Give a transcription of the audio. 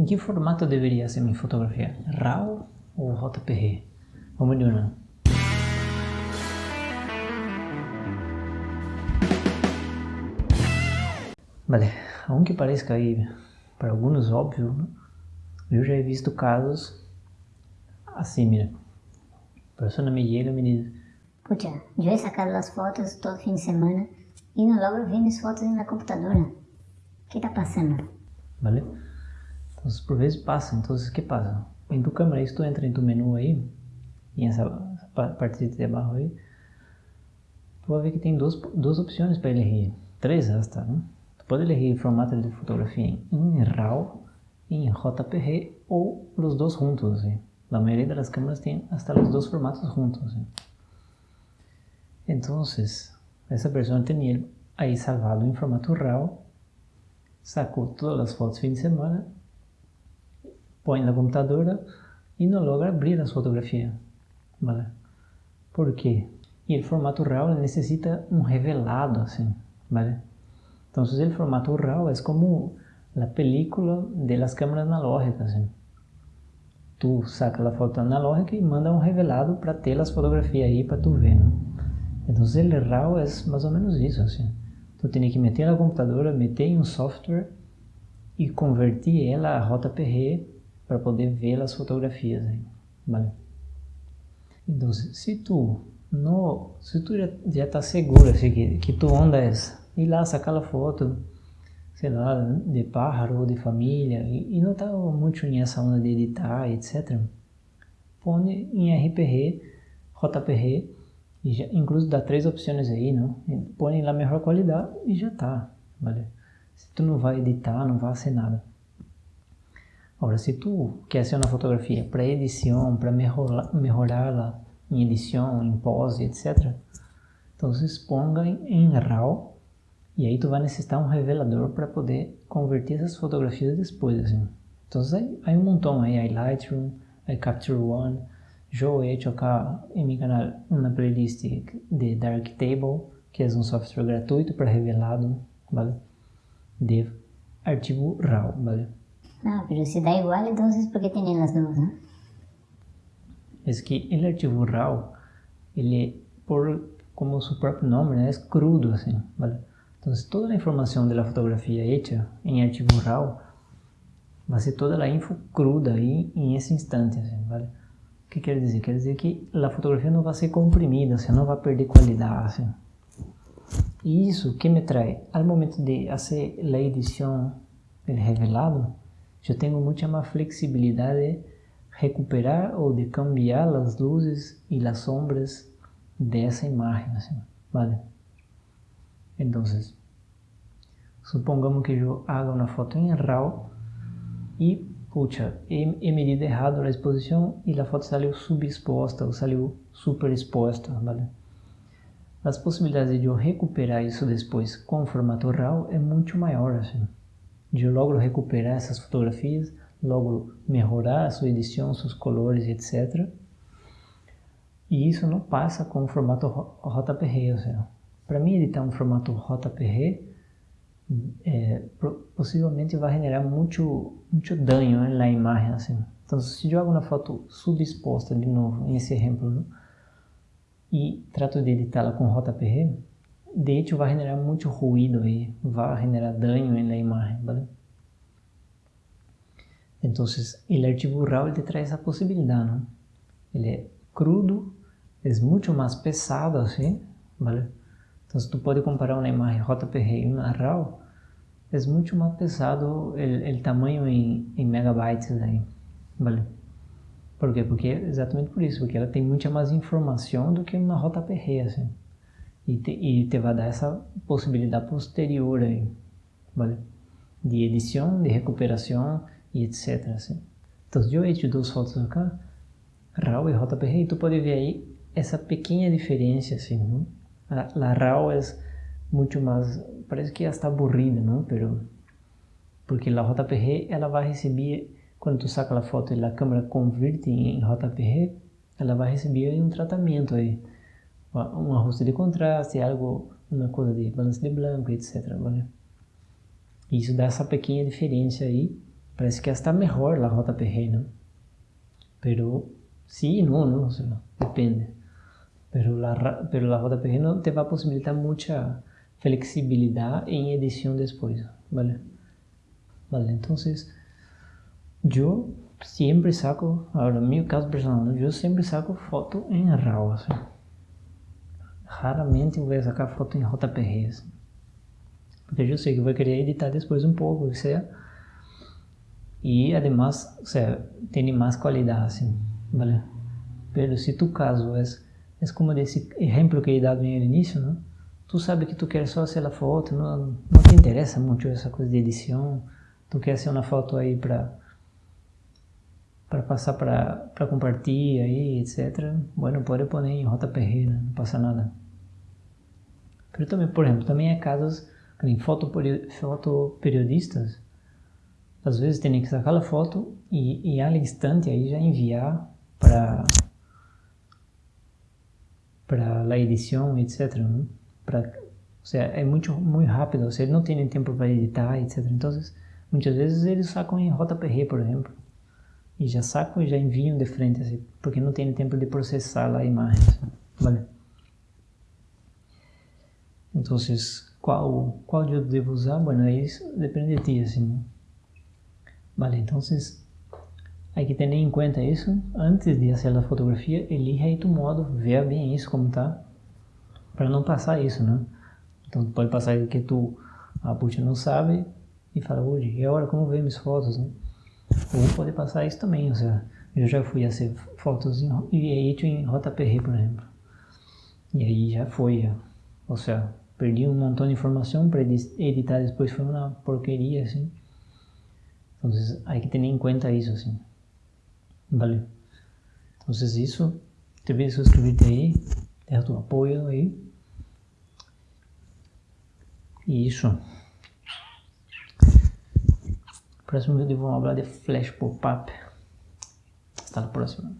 em que formato deveria ser minha fotografia? RAW ou JPG? Vamos de uma. Vale, aunque parezca aí para alguns óbvio, eu já he visto casos assim, mira. A pessoa me chega e me diz Pucha, eu he sacado as fotos todo fim de semana e não logro ver minhas fotos na computadora. O que está passando? Vale? Então, por passa. Então, o que passa? Em tu câmera, se tu entra em tu menu aí, e essa, parte de abaixo aí, tu vai ver que tem duas, duas opções para elegir. Três hasta, né? Tu pode elegir formato de fotografia em RAW, em JPG ou os dois juntos. Assim. Maioria das câmeras tem hasta os dois formatos juntos. Então, essa pessoa tinha aí salvado em formato RAW, sacou todas as fotos fim de semana põe na computadora e não logra abrir as fotografias. ¿vale? ¿Por quê? E o formato RAW necessita um revelado, assim, ¿vale? Então, o formato RAW é como a película das câmeras analógicas, assim. Tu saca a foto analógica e manda um revelado para ter as fotografias aí para tu ver, não? Então, o RAW é mais ou menos isso, assim. Tu tem que meter na computadora, meter em um software e converter ela a JPG para poder ver as fotografias aí, vale? Então, se tu não, se tu já está seguro assim, que, que tu onda ir lá sacar a foto, sei lá, de pájaro ou de família, e, e não está muito nessa onda de editar, etc. Põe em RPG, JPG, e já, incluso dá três opções aí, não? Põe lá melhor qualidade e já tá, vale? Se tu não vai editar, não vai ser nada. Agora, se tu quer ser uma fotografia para edição, para melhorá-la em edição, em pose, etc., então se exponga em RAW e aí tu vai necessitar um revelador para poder converter essas fotografias depois, assim. Então aí, aí um montão aí, aí Lightroom, aí Capture One, eu he hecho acá em meu canal uma playlist de Darktable, que é um software gratuito para revelado, vale? De arquivo RAW, vale? Ah, pero si da igual, entonces ¿por qué tienen las dos, no? Es que el archivo RAW, ele, por, como su propio nombre, es crudo, assim, ¿vale? Entonces, toda la información de la fotografía hecha en archivo RAW va a ser toda la info cruda aí em esse instante, assim, ¿vale? O que quer dizer? Quer dizer que a fotografia não vai ser comprimida, você não vai perder qualidade, assim. E isso que me traz, ao momento de fazer a edição, el revelado, eu tenho muita mais flexibilidade de recuperar ou de cambiar as luzes e as sombras dessa imagem, assim, vale? Então, supongamos que eu haga uma foto em RAW e, puxa, he, he medido errado a exposição e a foto saiu subexposta ou saiu superexposta, vale? As possibilidades de eu recuperar isso depois com formato RAW é muito maior, assim de logo recuperar essas fotografias, logo melhorar a sua edição, seus colores, etc. E isso não passa com o formato JPG, para mim editar um formato JPG é, possivelmente vai generar muito, muito dano na imagem, assim. Então, se eu hago uma foto subexposta, de novo, nesse exemplo, né? e trato de editá-la com JPG, de hecho vai generar muito ruído aí, vai generar dano na imagem, ¿vale? Então, o arquivo RAW te traz essa possibilidade, ¿no? Ele é crudo, é muito mais pesado assim, ¿vale? Então, tu pode comparar uma imagem JPG e uma RAW, é muito mais pesado o tamanho em, em megabytes aí, ¿vale? Por quê? Porque exatamente por isso, porque ela tem muita mais informação do que uma JPG, assim e te, e te dar essa possibilidade posterior aí, vale? De edição, de recuperação e etc. Assim. Então, eu hecho duas fotos acá, RAW e JPG, e tu pode ver aí essa pequena diferença, assim? A, a RAW é muito mais, parece que está aburrida, não? Pero, porque a JPG, ela vai receber, quando tu saca a foto e a câmera converte em JPG, ela vai receber um tratamento aí um ajuste de contraste, algo, uma coisa de balance de branco, etc. Vale? Isso dá essa pequena diferença aí parece que está mejor la JPG, ¿no? Pero sí no, no, o sea, depende. Pero la, pero la JPG no te va a posibilitar mucha flexibilidad en edición después, ¿vale? Vale, entonces yo siempre saco, ahora en mi caso personal, yo siempre saco foto en RAW, así. Raramente voy a sacar foto en JPG, así. porque yo sé que voy a querer editar después un poco, o sea, y además, o sea, tiene más calidad, así, ¿vale? Pero si tu caso es, es como ese ejemplo que he dado en el inicio, ¿no? Tú sabes que tú quieres só hacer la foto, no, no te interesa mucho esa cosa de edición, tú quieres hacer una foto ahí para para passar para, para compartilhar aí, etc. Bueno, pode pôr em JPG, né? não passa nada. Mas também, por exemplo, também há casos em fotoperiodistas, às vezes tem que sacar a foto e, e ao instante aí já enviar para para a edição, etc. Né? Para, ou seja, é muito muito rápido, ou seja, não tem tempo para editar, etc. Então, muitas vezes eles sacam em JPG, por exemplo e já sacam e já enviam de frente, assim, porque não tem tempo de processar a imagem, vale? Então, qual, qual eu devo usar? Bueno, isso depende de ti, assim. Vale, então, hay que ter em conta isso antes de fazer a fotografia, elija aí tu modo, veja bem isso como tá, para não passar isso, né? Então, pode passar que tu, a puxa não sabe e fala, hoje, e agora como ver minhas fotos, né? Ou pode passar isso também, ou seja, eu já fui a ser fotos em, e edito em JPG, por exemplo. E aí já foi, ou seja, perdi um montão de informação para editar depois foi uma porqueria, assim. Então, hay que ter em conta isso, assim. Vale? Então, isso, te vê suscrever-te aí, deixa tu apoio aí. E isso. Próximo vídeo vamos falar de Flash Pop-Up. Hasta la próxima.